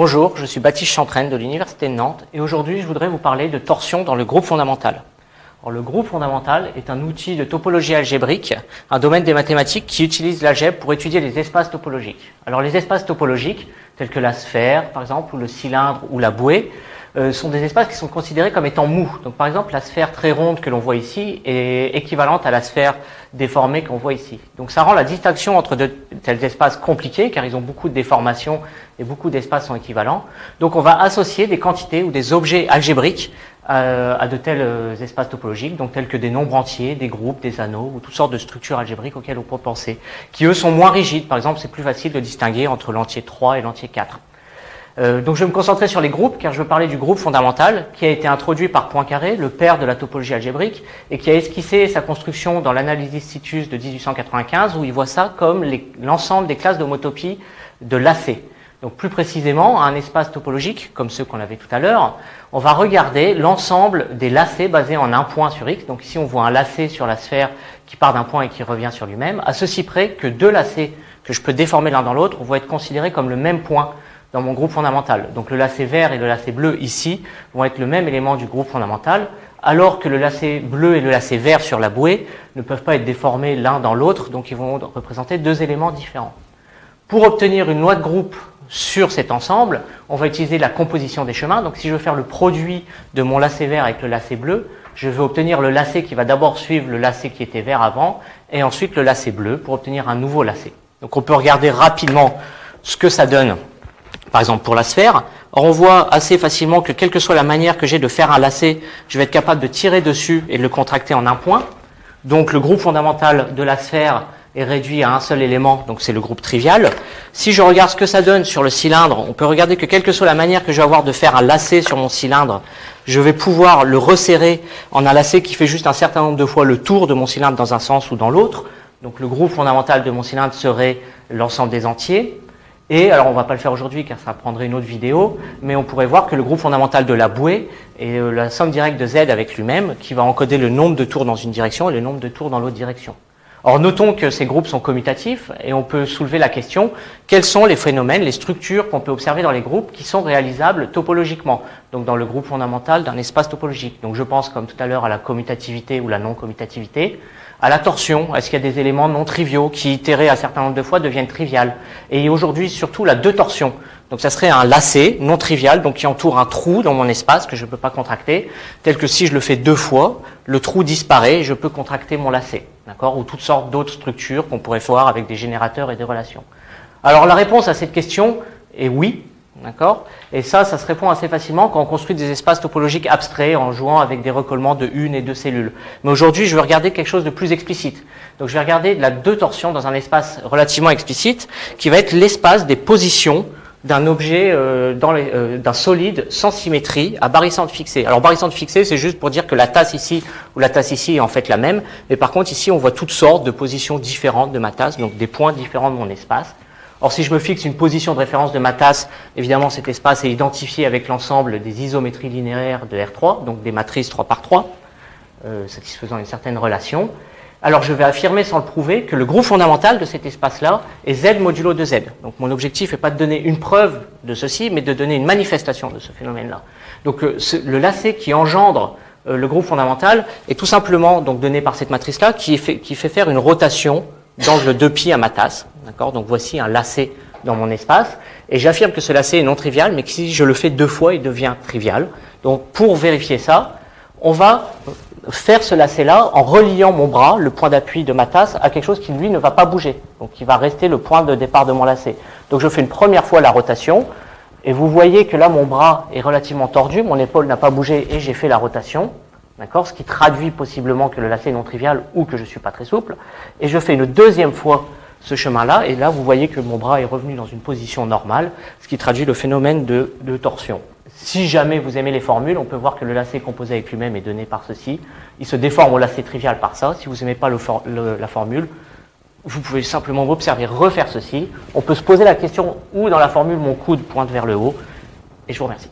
Bonjour, je suis Baptiste Chantraine de l'Université de Nantes et aujourd'hui je voudrais vous parler de torsion dans le groupe fondamental. Le groupe fondamental est un outil de topologie algébrique, un domaine des mathématiques qui utilise l'algèbre pour étudier les espaces topologiques. Alors les espaces topologiques, tels que la sphère par exemple, ou le cylindre ou la bouée, sont des espaces qui sont considérés comme étant mous. Donc par exemple, la sphère très ronde que l'on voit ici est équivalente à la sphère déformée qu'on voit ici. Donc ça rend la distinction entre de tels espaces compliqués, car ils ont beaucoup de déformations et beaucoup d'espaces sont équivalents. Donc on va associer des quantités ou des objets algébriques euh, à de tels euh, espaces topologiques, donc tels que des nombres entiers, des groupes, des anneaux, ou toutes sortes de structures algébriques auxquelles on peut penser, qui eux sont moins rigides. Par exemple, c'est plus facile de distinguer entre l'entier 3 et l'entier 4. Euh, donc je vais me concentrer sur les groupes, car je veux parler du groupe fondamental, qui a été introduit par Poincaré, le père de la topologie algébrique, et qui a esquissé sa construction dans l'analyse Citus de 1895, où il voit ça comme l'ensemble des classes d'homotopie de l'AC. Donc plus précisément, un espace topologique, comme ceux qu'on avait tout à l'heure, on va regarder l'ensemble des lacets basés en un point sur X. Donc ici, on voit un lacet sur la sphère qui part d'un point et qui revient sur lui-même, à ceci près que deux lacets que je peux déformer l'un dans l'autre vont être considérés comme le même point dans mon groupe fondamental. Donc le lacet vert et le lacet bleu ici vont être le même élément du groupe fondamental, alors que le lacet bleu et le lacet vert sur la bouée ne peuvent pas être déformés l'un dans l'autre, donc ils vont représenter deux éléments différents. Pour obtenir une loi de groupe sur cet ensemble, on va utiliser la composition des chemins. Donc si je veux faire le produit de mon lacet vert avec le lacet bleu, je vais obtenir le lacet qui va d'abord suivre le lacet qui était vert avant, et ensuite le lacet bleu pour obtenir un nouveau lacet. Donc on peut regarder rapidement ce que ça donne par exemple pour la sphère. On voit assez facilement que quelle que soit la manière que j'ai de faire un lacet, je vais être capable de tirer dessus et de le contracter en un point. Donc le groupe fondamental de la sphère est réduit à un seul élément, donc c'est le groupe trivial. Si je regarde ce que ça donne sur le cylindre, on peut regarder que quelle que soit la manière que je vais avoir de faire un lacet sur mon cylindre, je vais pouvoir le resserrer en un lacet qui fait juste un certain nombre de fois le tour de mon cylindre dans un sens ou dans l'autre. Donc le groupe fondamental de mon cylindre serait l'ensemble des entiers. Et alors on va pas le faire aujourd'hui car ça prendrait une autre vidéo, mais on pourrait voir que le groupe fondamental de la bouée est euh, la somme directe de z avec lui-même qui va encoder le nombre de tours dans une direction et le nombre de tours dans l'autre direction. Or notons que ces groupes sont commutatifs et on peut soulever la question quels sont les phénomènes, les structures qu'on peut observer dans les groupes qui sont réalisables topologiquement, donc dans le groupe fondamental d'un espace topologique. Donc je pense comme tout à l'heure à la commutativité ou la non-commutativité, à la torsion, est-ce qu'il y a des éléments non triviaux qui, itérés un certain nombre de fois, deviennent triviales? Et aujourd'hui, surtout, la deux torsions. Donc ça serait un lacet non trivial, donc qui entoure un trou dans mon espace que je ne peux pas contracter, tel que si je le fais deux fois, le trou disparaît et je peux contracter mon lacet, Ou toutes sortes d'autres structures qu'on pourrait voir avec des générateurs et des relations. Alors la réponse à cette question est oui, D'accord Et ça, ça se répond assez facilement quand on construit des espaces topologiques abstraits en jouant avec des recollements de une et deux cellules. Mais aujourd'hui, je vais regarder quelque chose de plus explicite. Donc je vais regarder la deux torsions dans un espace relativement explicite qui va être l'espace des positions d'un objet, euh, euh, d'un solide sans symétrie à barycentre fixé. Alors barycentre fixé, c'est juste pour dire que la tasse ici ou la tasse ici est en fait la même. Mais par contre, ici, on voit toutes sortes de positions différentes de ma tasse, donc des points différents de mon espace. Or, si je me fixe une position de référence de ma tasse, évidemment, cet espace est identifié avec l'ensemble des isométries linéaires de R3, donc des matrices 3 par 3, euh, satisfaisant une certaine relation. Alors, je vais affirmer sans le prouver que le groupe fondamental de cet espace-là est Z modulo de Z. Donc, mon objectif n'est pas de donner une preuve de ceci, mais de donner une manifestation de ce phénomène-là. Donc, euh, le lacet qui engendre euh, le groupe fondamental est tout simplement donc, donné par cette matrice-là qui, qui fait faire une rotation d'angle 2π à ma tasse. Donc voici un lacet dans mon espace. Et j'affirme que ce lacet est non trivial, mais que si je le fais deux fois, il devient trivial. Donc pour vérifier ça, on va faire ce lacet-là en reliant mon bras, le point d'appui de ma tasse, à quelque chose qui, lui, ne va pas bouger. Donc qui va rester le point de départ de mon lacet. Donc je fais une première fois la rotation, et vous voyez que là, mon bras est relativement tordu, mon épaule n'a pas bougé et j'ai fait la rotation. D'accord? Ce qui traduit possiblement que le lacet est non trivial ou que je suis pas très souple. Et je fais une deuxième fois ce chemin-là, et là vous voyez que mon bras est revenu dans une position normale, ce qui traduit le phénomène de, torsion. Si jamais vous aimez les formules, on peut voir que le lacet composé avec lui-même est donné par ceci. Il se déforme au lacet trivial par ça. Si vous n'aimez pas la formule, vous pouvez simplement m'observer refaire ceci. On peut se poser la question où dans la formule mon coude pointe vers le haut. Et je vous remercie.